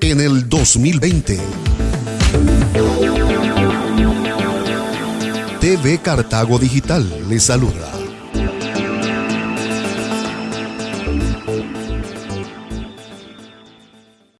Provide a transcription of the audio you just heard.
En el 2020. TV Cartago Digital les saluda.